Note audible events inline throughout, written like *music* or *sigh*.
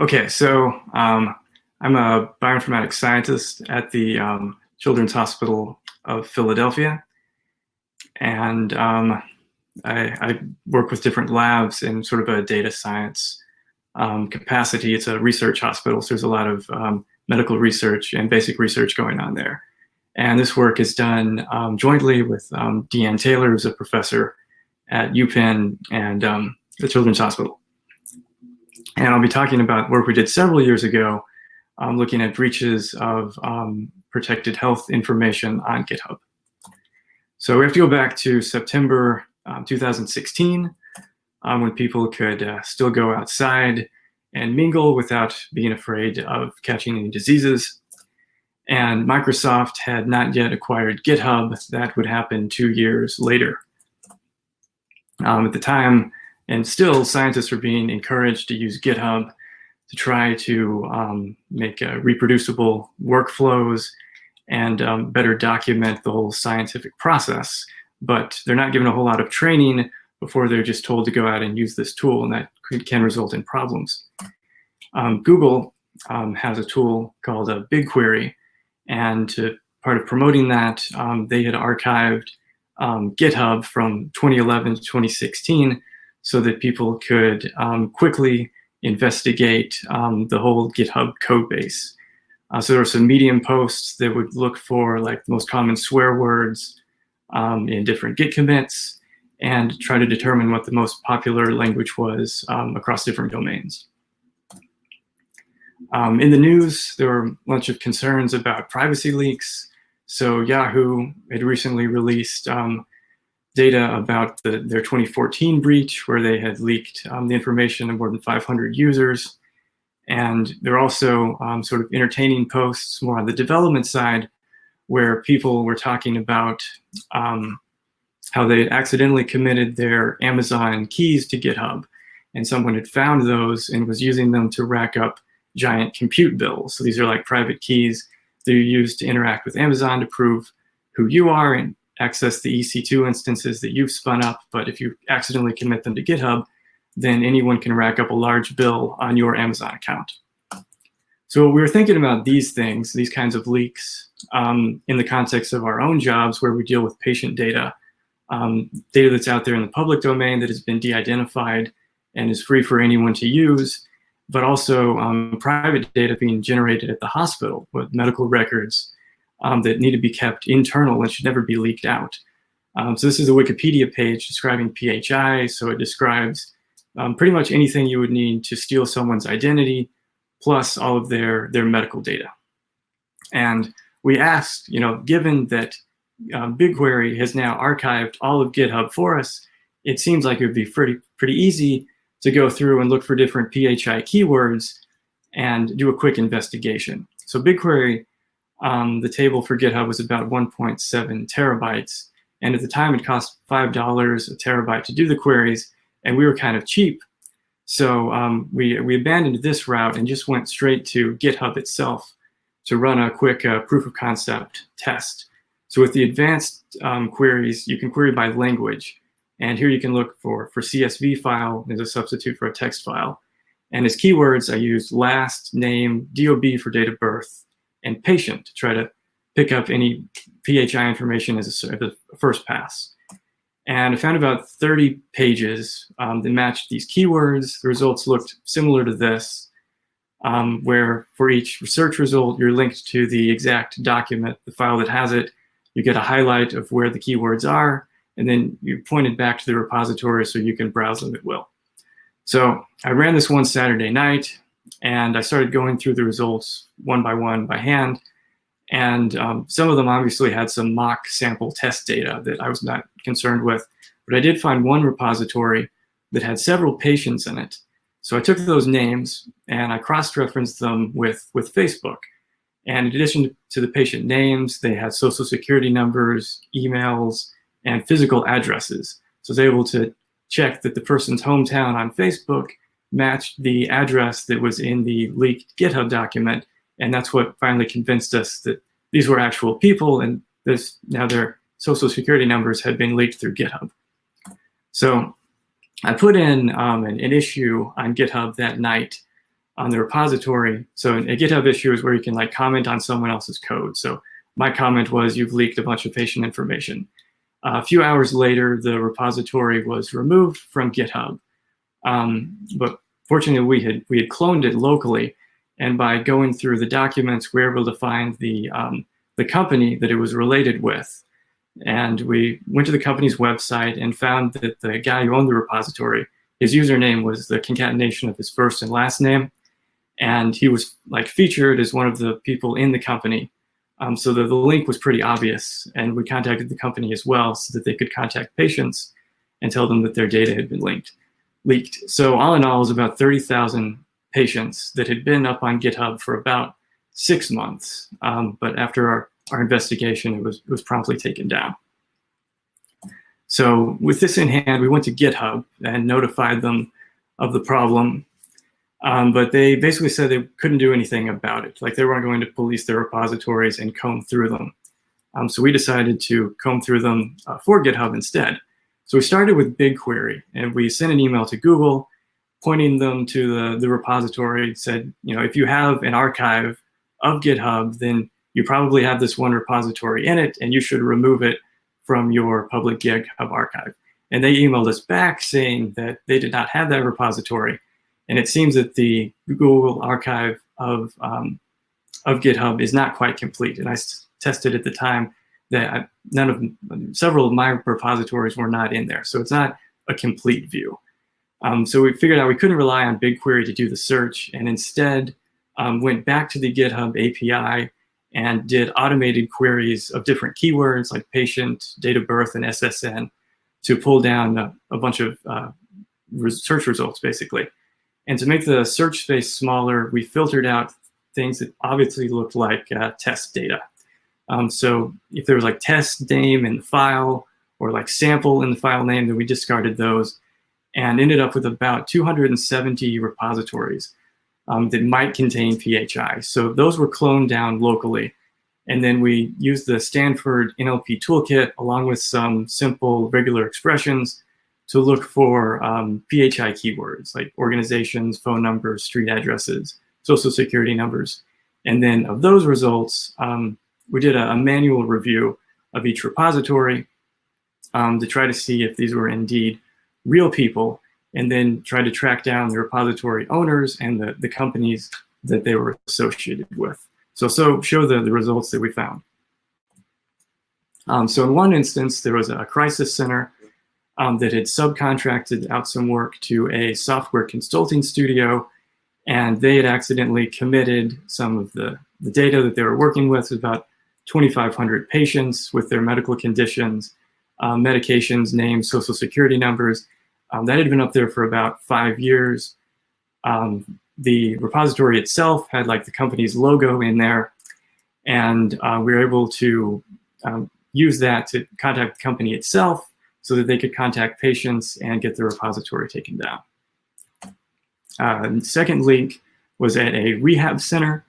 Okay, so um, I'm a bioinformatics scientist at the um, Children's Hospital of Philadelphia. And um, I, I, work with different labs in sort of a data science um, capacity. It's a research hospital, so there's a lot of um, medical research and basic research going on there. And this work is done um, jointly with Deanne Taylor, who's a professor at UPenn and the Children's Hospital. And I'll be talking about work we did several years ago, um, looking at breaches of um, protected health information on GitHub. So we have to go back to September um, 2016, um, when people could uh, still go outside and mingle without being afraid of catching any diseases. And Microsoft had not yet acquired GitHub. That would happen two years later. Um, at the time, and still, scientists are being encouraged to use GitHub to try to um, make uh, reproducible workflows and um, better document the whole scientific process. But they're not given a whole lot of training before they're just told to go out and use this tool, and that can result in problems. Um, Google um, has a tool called a BigQuery, and to, part of promoting that, um, they had archived um, GitHub from 2011 to 2016 so that people could um, quickly investigate um, the whole GitHub code base. Uh, so there were some Medium posts that would look for like the most common swear words um, in different Git commits and try to determine what the most popular language was um, across different domains. Um, in the news, there were a bunch of concerns about privacy leaks. So Yahoo had recently released um, data about the, their 2014 breach where they had leaked um, the information of more than 500 users. And they're also um, sort of entertaining posts more on the development side where people were talking about um, how they accidentally committed their Amazon keys to GitHub. And someone had found those and was using them to rack up giant compute bills. So these are like private keys that you use to interact with Amazon to prove who you are and access the EC2 instances that you've spun up, but if you accidentally commit them to GitHub, then anyone can rack up a large bill on your Amazon account. So we were thinking about these things, these kinds of leaks, um, in the context of our own jobs where we deal with patient data, um, data that's out there in the public domain that has been de-identified and is free for anyone to use, but also um, private data being generated at the hospital with medical records um, that need to be kept internal and should never be leaked out. Um, so this is a Wikipedia page describing PHI. So it describes um, pretty much anything you would need to steal someone's identity, plus all of their, their medical data. And we asked, you know, given that um, BigQuery has now archived all of GitHub for us, it seems like it would be pretty, pretty easy to go through and look for different PHI keywords and do a quick investigation. So BigQuery um, the table for GitHub was about 1.7 terabytes. And at the time, it cost $5 a terabyte to do the queries, and we were kind of cheap. So um, we, we abandoned this route and just went straight to GitHub itself to run a quick uh, proof of concept test. So with the advanced um, queries, you can query by language. And here you can look for, for CSV file as a substitute for a text file. And as keywords, I used last, name, DOB for date of birth, and patient to try to pick up any PHI information as a, a first pass. And I found about 30 pages um, that matched these keywords. The results looked similar to this, um, where for each research result, you're linked to the exact document, the file that has it. You get a highlight of where the keywords are, and then you're pointed back to the repository so you can browse them at will. So I ran this one Saturday night. And I started going through the results one by one by hand. And um, some of them obviously had some mock sample test data that I was not concerned with. But I did find one repository that had several patients in it. So I took those names and I cross-referenced them with, with Facebook. And in addition to the patient names, they had social security numbers, emails, and physical addresses. So I was able to check that the person's hometown on Facebook matched the address that was in the leaked GitHub document. And that's what finally convinced us that these were actual people and this now their social security numbers had been leaked through GitHub. So I put in um, an, an, issue on GitHub that night on the repository. So a GitHub issue is where you can like comment on someone else's code. So my comment was, you've leaked a bunch of patient information. Uh, a few hours later, the repository was removed from GitHub. Um, but fortunately, we had, we had cloned it locally. And by going through the documents, we were able to find the, um, the company that it was related with. And we went to the company's website and found that the guy who owned the repository, his username was the concatenation of his first and last name. And he was like featured as one of the people in the company. Um, so the, the link was pretty obvious. And we contacted the company as well so that they could contact patients and tell them that their data had been linked, leaked. So all in all, it was about 30,000 patients that had been up on GitHub for about six months. Um, but after our, our investigation, it was, it was promptly taken down. So with this in hand, we went to GitHub and notified them of the problem. Um, but they basically said they couldn't do anything about it. Like they weren't going to police their repositories and comb through them. Um, so we decided to comb through them uh, for GitHub instead. So we started with BigQuery and we sent an email to Google pointing them to the, the repository, said, you know, if you have an archive of GitHub, then you probably have this one repository in it and you should remove it from your public GitHub archive. And they emailed us back saying that they did not have that repository. And it seems that the Google archive of, um, of GitHub is not quite complete. And I tested at the time that I, none of, several of my repositories were not in there. So it's not a complete view. Um, so we figured out we couldn't rely on BigQuery to do the search and instead um, went back to the GitHub API and did automated queries of different keywords like patient, date of birth, and SSN to pull down a, a bunch of uh, search results, basically. And to make the search space smaller, we filtered out things that obviously looked like uh, test data. Um, so if there was like test name in the file or like sample in the file name, then we discarded those and ended up with about 270 repositories um, that might contain PHI. So those were cloned down locally. And then we used the Stanford NLP toolkit along with some simple regular expressions to look for um, PHI keywords like organizations, phone numbers, street addresses, social security numbers. And then of those results, um, we did a, a, manual review of each repository um, to try to see if these were indeed real people and then try to track down the repository owners and the, the companies that they were associated with. So, so show the, the results that we found. Um, so in one instance, there was a crisis center um, that had subcontracted out some work to a software consulting studio, and they had accidentally committed some of the, the data that they were working with, about 2,500 patients with their medical conditions, uh, medications, names, social security numbers, um, that had been up there for about five years. Um, the repository itself had like the company's logo in there, and uh, we were able to um, use that to contact the company itself so that they could contact patients and get the repository taken down. Uh, second link was at a rehab center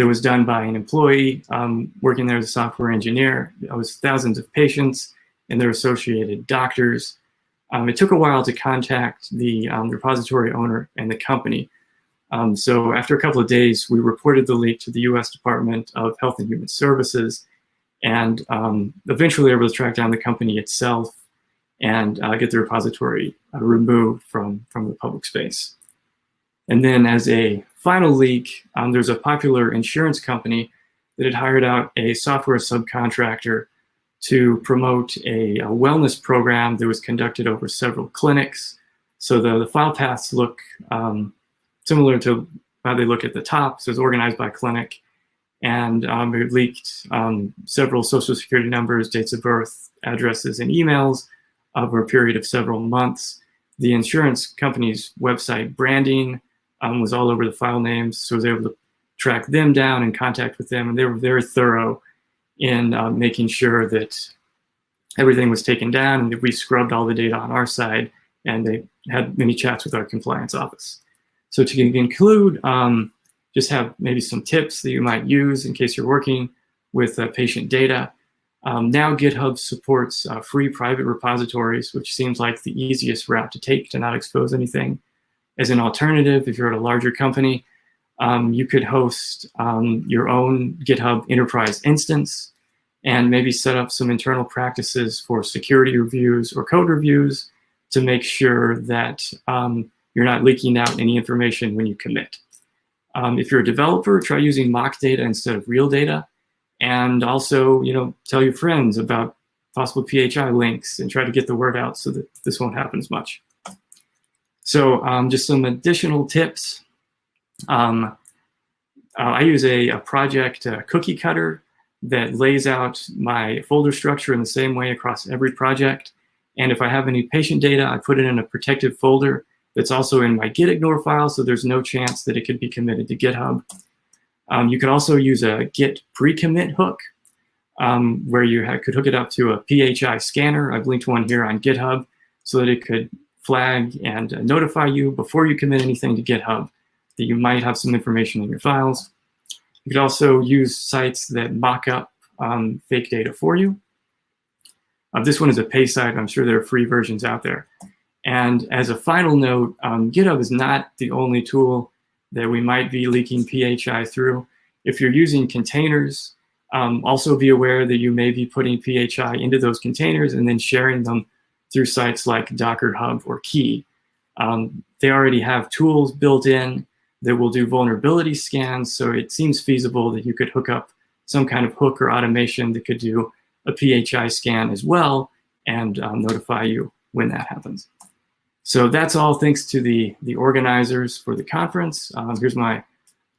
that was done by an employee um, working there as a software engineer. It was thousands of patients and their associated doctors. Um, it took a while to contact the um, repository owner and the company. Um, so after a couple of days, we reported the leak to the US Department of Health and Human Services and um, eventually able to track down the company itself and uh, get the repository uh, removed from, from the public space. And then as a final leak, um, there's a popular insurance company that had hired out a software subcontractor to promote a, a, wellness program that was conducted over several clinics. So the, the file paths look um, similar to how they look at the top. So it's organized by clinic. And um, it leaked um, several social security numbers, dates of birth, addresses, and emails over a period of several months. The insurance company's website branding um, was all over the file names, so I was able to track them down and contact with them, and they were very thorough in uh, making sure that everything was taken down and that we scrubbed all the data on our side and they had many chats with our compliance office. So to conclude, um, just have maybe some tips that you might use in case you're working with uh, patient data. Um, now GitHub supports uh, free private repositories, which seems like the easiest route to take to not expose anything. As an alternative, if you're at a larger company, um, you could host um, your own GitHub Enterprise instance and maybe set up some internal practices for security reviews or code reviews to make sure that um, you're not leaking out any information when you commit. Um, if you're a developer, try using mock data instead of real data. And also, you know, tell your friends about possible PHI links and try to get the word out so that this won't happen as much. So um, just some additional tips. Um, uh, I use a, a project uh, cookie cutter that lays out my folder structure in the same way across every project. And if I have any patient data, I put it in a protected folder that's also in my gitignore file, so there's no chance that it could be committed to GitHub. Um, you can also use a git pre-commit hook, um, where you could hook it up to a PHI scanner. I've linked one here on GitHub so that it could flag and uh, notify you before you commit anything to GitHub that you might have some information in your files. You could also use sites that mock up um, fake data for you. Uh, this one is a pay site. I'm sure there are free versions out there. And as a final note, um, GitHub is not the only tool that we might be leaking PHI through. If you're using containers, um, also be aware that you may be putting PHI into those containers and then sharing them through sites like Docker Hub or Quay. Um, they already have tools built in that will do vulnerability scans, so it seems feasible that you could hook up some kind of hook or automation that could do a PHI scan as well and um, notify you when that happens. So that's all thanks to the, the organizers for the conference. Um, here's my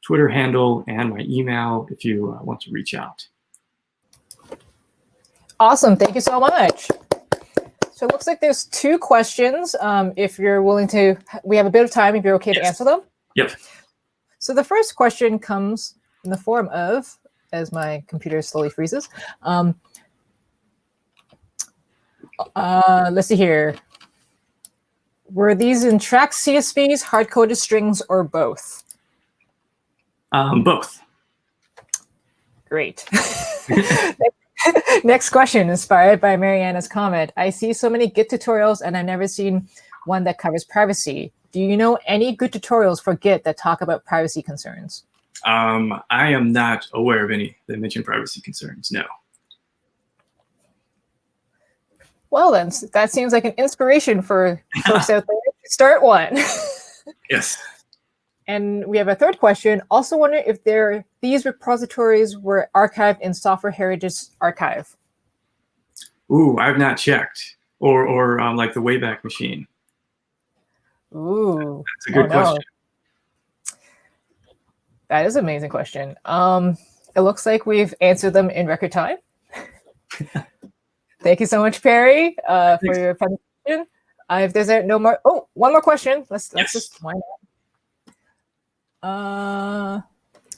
Twitter handle and my email if you uh, want to reach out. Awesome. Thank you so much. So it looks like there's two questions. Um, if you're willing to, we have a bit of time if you're OK yes. to answer them. Yep. So the first question comes in the form of, as my computer slowly freezes. Um, uh, let's see here. Were these in track CSVs, hard-coded strings, or both? Um, both. Great. *laughs* Next *laughs* question, inspired by Mariana's comment. I see so many Git tutorials, and I've never seen one that covers privacy. Do you know any good tutorials for Git that talk about privacy concerns? Um, I am not aware of any that mention privacy concerns, no. Well, then, that seems like an inspiration for folks *laughs* out there. Start one. yes. And we have a third question. Also wonder if there these repositories were archived in Software Heritage Archive. Ooh, I've not checked. Or, or um, like the Wayback Machine. Ooh. That's a good oh, question. No. That is an amazing question. Um, it looks like we've answered them in record time. *laughs* Thank you so much, Perry, uh, for your presentation. Uh, if there's no more, oh, one more question. Let's let's just wind up. Uh,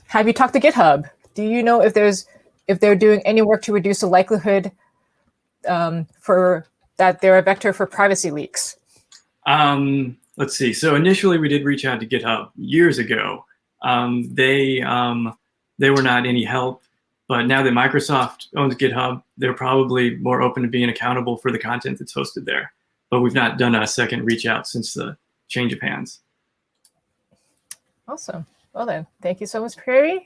have you talked to GitHub? Do you know if there's if they're doing any work to reduce the likelihood um, for that they're a vector for privacy leaks? Um, let's see. So initially, we did reach out to GitHub years ago. Um, they um, they were not any help. But now that Microsoft owns GitHub, they're probably more open to being accountable for the content that's hosted there. But we've not done a second reach out since the change of hands. Awesome. Well then, thank you so much, Perry,